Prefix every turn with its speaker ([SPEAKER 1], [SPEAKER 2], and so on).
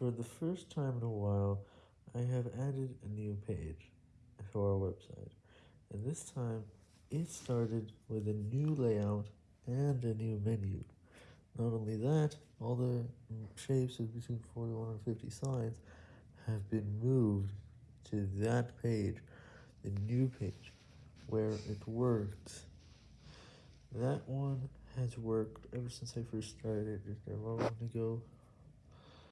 [SPEAKER 1] For the first time in a while, I have added a new page to our website, and this time it started with a new layout and a new menu. Not only that, all the shapes of between 41 and 50 signs have been moved to that page, the new page, where it works. That one has worked ever since I first started it a long ago.